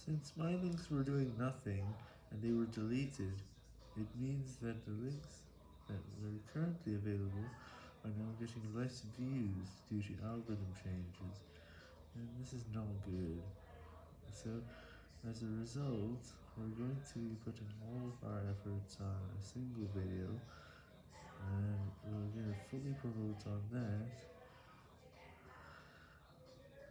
Since my links were doing nothing, and they were deleted, it means that the links that were currently available are now getting less views due to algorithm changes, and this is not good. So, as a result, we're going to be putting all of our efforts on a single video, and we're going to fully promote on that,